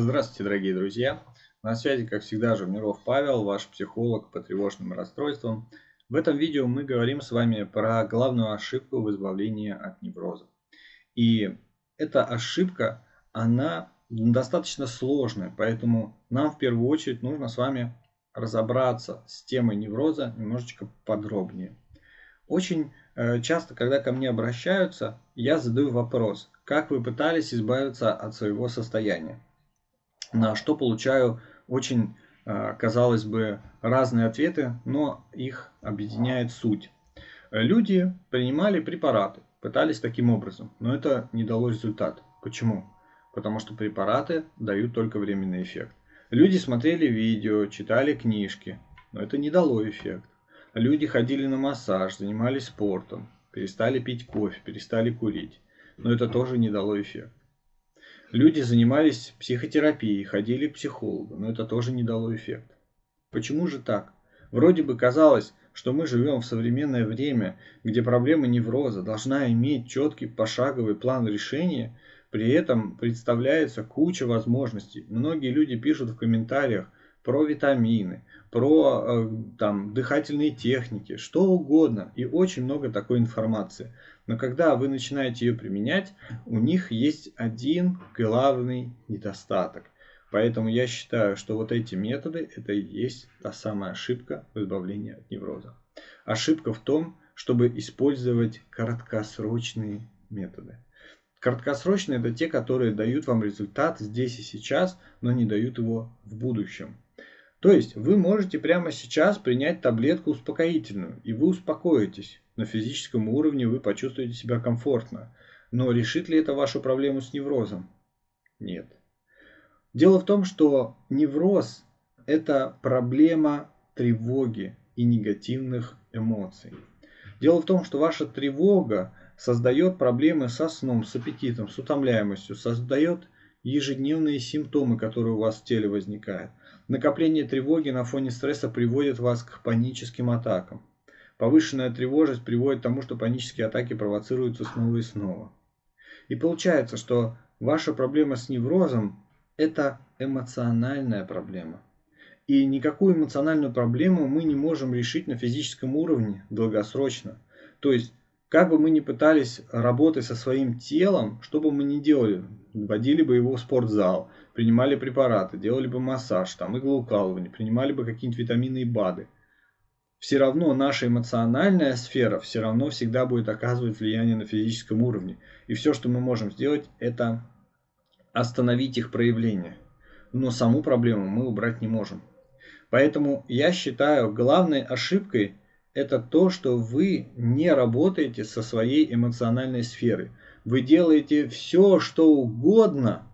Здравствуйте, дорогие друзья! На связи, как всегда, Журниров Павел, ваш психолог по тревожным расстройствам. В этом видео мы говорим с вами про главную ошибку в избавлении от невроза. И эта ошибка, она достаточно сложная, поэтому нам в первую очередь нужно с вами разобраться с темой невроза немножечко подробнее. Очень э, часто, когда ко мне обращаются, я задаю вопрос, как вы пытались избавиться от своего состояния на что получаю очень, а, казалось бы, разные ответы, но их объединяет суть. Люди принимали препараты, пытались таким образом, но это не дало результат. Почему? Потому что препараты дают только временный эффект. Люди смотрели видео, читали книжки, но это не дало эффект. Люди ходили на массаж, занимались спортом, перестали пить кофе, перестали курить, но это тоже не дало эффект. Люди занимались психотерапией, ходили к психологу, но это тоже не дало эффекта. Почему же так? Вроде бы казалось, что мы живем в современное время, где проблема невроза должна иметь четкий пошаговый план решения, при этом представляется куча возможностей. Многие люди пишут в комментариях про витамины, про э, там, дыхательные техники, что угодно. И очень много такой информации. Но когда вы начинаете ее применять, у них есть один главный недостаток. Поэтому я считаю, что вот эти методы, это и есть та самая ошибка в избавлении от невроза. Ошибка в том, чтобы использовать краткосрочные методы. Краткосрочные это те, которые дают вам результат здесь и сейчас, но не дают его в будущем. То есть вы можете прямо сейчас принять таблетку успокоительную, и вы успокоитесь. На физическом уровне вы почувствуете себя комфортно. Но решит ли это вашу проблему с неврозом? Нет. Дело в том, что невроз – это проблема тревоги и негативных эмоций. Дело в том, что ваша тревога создает проблемы со сном, с аппетитом, с утомляемостью, создает ежедневные симптомы, которые у вас в теле возникают. Накопление тревоги на фоне стресса приводит вас к паническим атакам. Повышенная тревожность приводит к тому, что панические атаки провоцируются снова и снова. И получается, что ваша проблема с неврозом – это эмоциональная проблема. И никакую эмоциональную проблему мы не можем решить на физическом уровне долгосрочно. То есть как бы мы ни пытались работать со своим телом, что бы мы ни делали, водили бы его в спортзал, принимали препараты, делали бы массаж, там, иглоукалывание, принимали бы какие-нибудь витамины и БАДы, все равно наша эмоциональная сфера все равно всегда будет оказывать влияние на физическом уровне. И все, что мы можем сделать, это остановить их проявление. Но саму проблему мы убрать не можем. Поэтому я считаю главной ошибкой – это то, что вы не работаете со своей эмоциональной сферой. Вы делаете все, что угодно,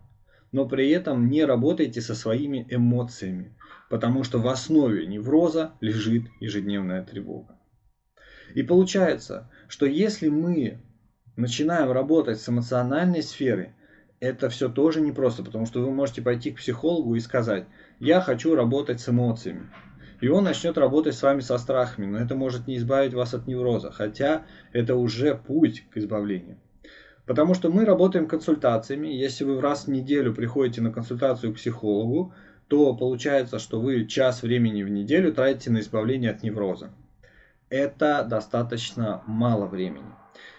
но при этом не работаете со своими эмоциями, потому что в основе невроза лежит ежедневная тревога. И получается, что если мы начинаем работать с эмоциональной сферой, это все тоже непросто, потому что вы можете пойти к психологу и сказать, я хочу работать с эмоциями. И он начнет работать с вами со страхами, но это может не избавить вас от невроза, хотя это уже путь к избавлению. Потому что мы работаем консультациями. Если вы раз в неделю приходите на консультацию к психологу, то получается, что вы час времени в неделю тратите на избавление от невроза. Это достаточно мало времени.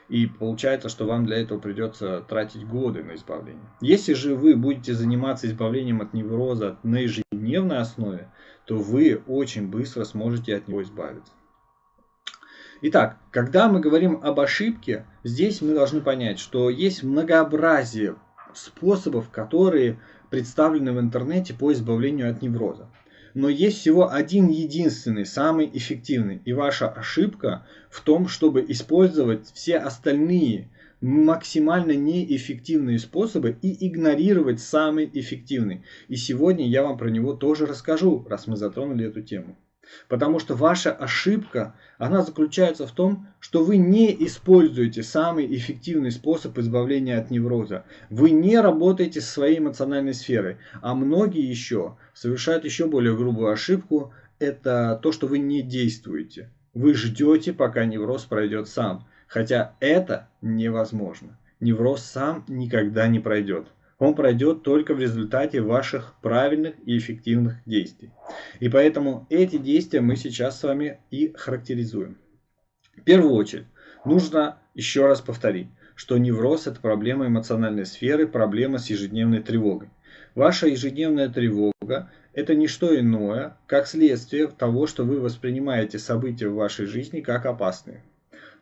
И получается, что вам для этого придется тратить годы на избавление. Если же вы будете заниматься избавлением от невроза на ежедневной основе, то вы очень быстро сможете от него избавиться. Итак, когда мы говорим об ошибке, здесь мы должны понять, что есть многообразие способов, которые представлены в интернете по избавлению от невроза. Но есть всего один единственный, самый эффективный. И ваша ошибка в том, чтобы использовать все остальные максимально неэффективные способы и игнорировать самый эффективный. И сегодня я вам про него тоже расскажу, раз мы затронули эту тему. Потому что ваша ошибка, она заключается в том, что вы не используете самый эффективный способ избавления от невроза. Вы не работаете со своей эмоциональной сферой. А многие еще совершают еще более грубую ошибку. Это то, что вы не действуете. Вы ждете, пока невроз пройдет сам. Хотя это невозможно. Невроз сам никогда не пройдет. Он пройдет только в результате ваших правильных и эффективных действий. И поэтому эти действия мы сейчас с вами и характеризуем. В первую очередь, нужно еще раз повторить, что невроз – это проблема эмоциональной сферы, проблема с ежедневной тревогой. Ваша ежедневная тревога – это не что иное, как следствие того, что вы воспринимаете события в вашей жизни как опасные.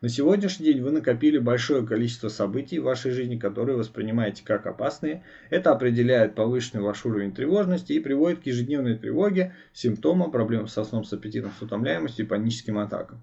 На сегодняшний день вы накопили большое количество событий в вашей жизни, которые воспринимаете как опасные. Это определяет повышенный ваш уровень тревожности и приводит к ежедневной тревоге, симптомам, проблемам со сном, с аппетитом, с утомляемостью и паническим атакам.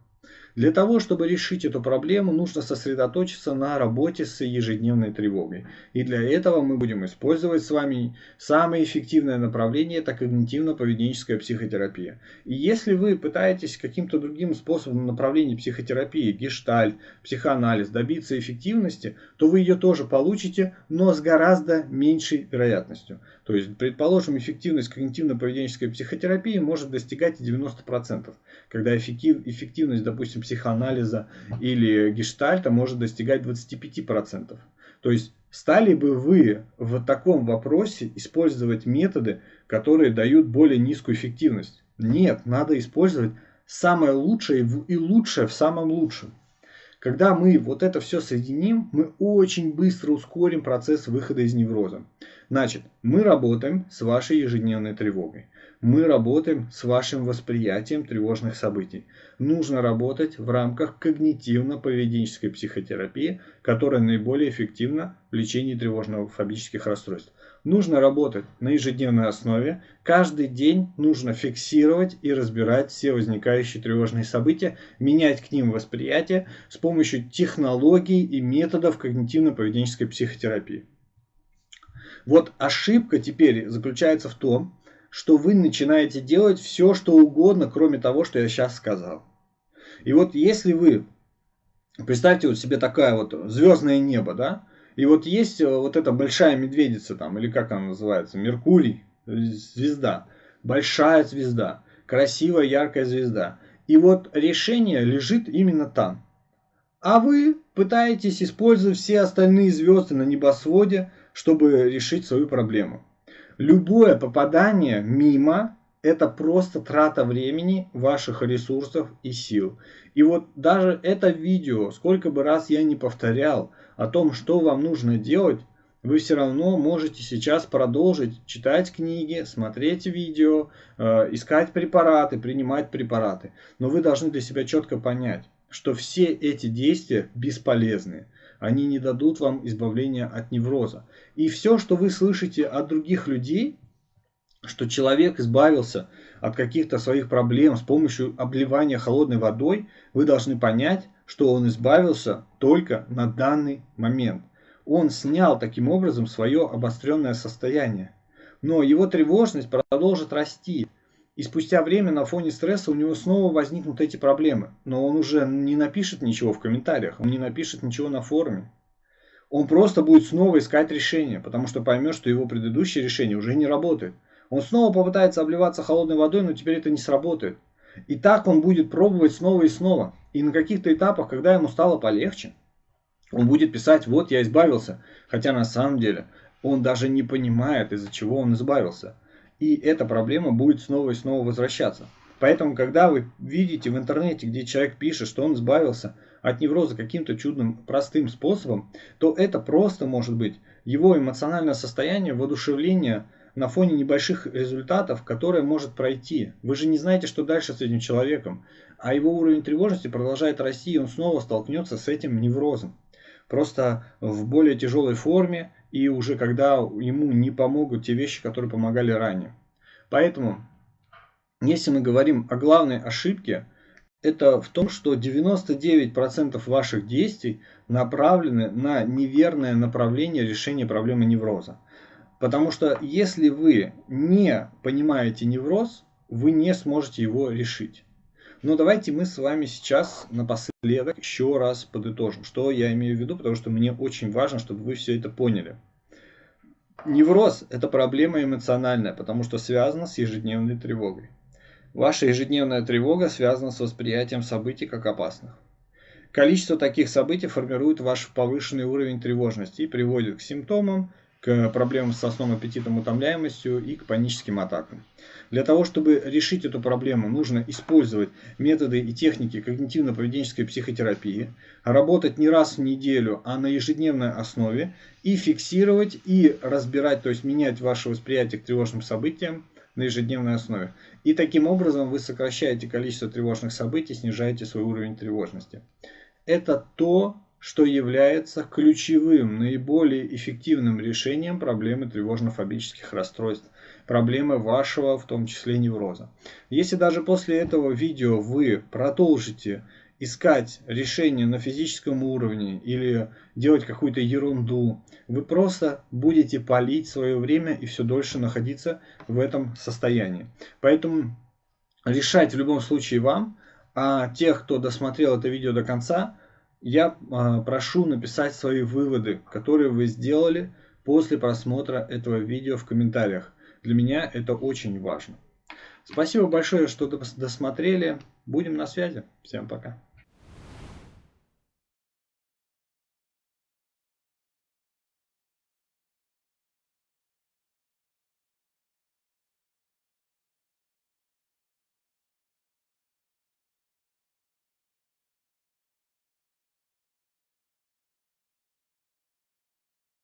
Для того, чтобы решить эту проблему, нужно сосредоточиться на работе с ежедневной тревогой. И для этого мы будем использовать с вами самое эффективное направление, это когнитивно-поведенческая психотерапия. И если вы пытаетесь каким-то другим способом направления психотерапии, гештальт, психоанализ, добиться эффективности, то вы ее тоже получите, но с гораздо меньшей вероятностью. То есть, предположим, эффективность когнитивно-поведенческой психотерапии может достигать 90%, когда эффективность, допустим, психоанализа или гештальта может достигать 25%. То есть стали бы вы в таком вопросе использовать методы, которые дают более низкую эффективность? Нет, надо использовать самое лучшее и лучшее в самом лучшем. Когда мы вот это все соединим, мы очень быстро ускорим процесс выхода из невроза. Значит, мы работаем с вашей ежедневной тревогой. Мы работаем с вашим восприятием тревожных событий. Нужно работать в рамках когнитивно-поведенческой психотерапии, которая наиболее эффективна в лечении тревожно-фобических расстройств. Нужно работать на ежедневной основе. Каждый день нужно фиксировать и разбирать все возникающие тревожные события, менять к ним восприятие с помощью технологий и методов когнитивно-поведенческой психотерапии. Вот ошибка теперь заключается в том, что вы начинаете делать все, что угодно, кроме того, что я сейчас сказал. И вот если вы, представьте вот себе такая вот звездное небо, да, и вот есть э, вот эта большая медведица там, или как она называется, Меркурий, звезда, большая звезда, красивая яркая звезда. И вот решение лежит именно там. А вы пытаетесь использовать все остальные звезды на небосводе, чтобы решить свою проблему. Любое попадание мимо – это просто трата времени, ваших ресурсов и сил. И вот даже это видео, сколько бы раз я не повторял о том, что вам нужно делать, вы все равно можете сейчас продолжить читать книги, смотреть видео, э, искать препараты, принимать препараты. Но вы должны для себя четко понять, что все эти действия бесполезны они не дадут вам избавления от невроза. И все, что вы слышите от других людей, что человек избавился от каких-то своих проблем с помощью обливания холодной водой, вы должны понять, что он избавился только на данный момент. Он снял таким образом свое обостренное состояние. Но его тревожность продолжит расти. И спустя время на фоне стресса у него снова возникнут эти проблемы. Но он уже не напишет ничего в комментариях, он не напишет ничего на форуме. Он просто будет снова искать решение, потому что поймет, что его предыдущее решение уже не работает. Он снова попытается обливаться холодной водой, но теперь это не сработает. И так он будет пробовать снова и снова. И на каких-то этапах, когда ему стало полегче, он будет писать, вот я избавился. Хотя на самом деле он даже не понимает, из-за чего он избавился и эта проблема будет снова и снова возвращаться. Поэтому, когда вы видите в интернете, где человек пишет, что он избавился от невроза каким-то чудным простым способом, то это просто может быть его эмоциональное состояние, воодушевление на фоне небольших результатов, которое может пройти. Вы же не знаете, что дальше с этим человеком, а его уровень тревожности продолжает расти, и он снова столкнется с этим неврозом. Просто в более тяжелой форме и уже когда ему не помогут те вещи, которые помогали ранее. Поэтому, если мы говорим о главной ошибке, это в том, что 99% ваших действий направлены на неверное направление решения проблемы невроза. Потому что если вы не понимаете невроз, вы не сможете его решить. Но давайте мы с вами сейчас напоследок еще раз подытожим, что я имею в виду, потому что мне очень важно, чтобы вы все это поняли. Невроз – это проблема эмоциональная, потому что связана с ежедневной тревогой. Ваша ежедневная тревога связана с восприятием событий как опасных. Количество таких событий формирует ваш повышенный уровень тревожности и приводит к симптомам, к проблемам со сном, аппетитом, утомляемостью и к паническим атакам. Для того, чтобы решить эту проблему, нужно использовать методы и техники когнитивно-поведенческой психотерапии, работать не раз в неделю, а на ежедневной основе и фиксировать и разбирать, то есть менять ваше восприятие к тревожным событиям на ежедневной основе. И таким образом вы сокращаете количество тревожных событий, снижаете свой уровень тревожности. Это то, что является ключевым, наиболее эффективным решением проблемы тревожно-фобических расстройств, проблемы вашего, в том числе невроза. Если даже после этого видео вы продолжите искать решение на физическом уровне или делать какую-то ерунду, вы просто будете палить свое время и все дольше находиться в этом состоянии. Поэтому решать в любом случае вам, а тех, кто досмотрел это видео до конца, я а, прошу написать свои выводы, которые вы сделали после просмотра этого видео в комментариях. Для меня это очень важно. Спасибо большое, что досмотрели. Будем на связи. Всем пока.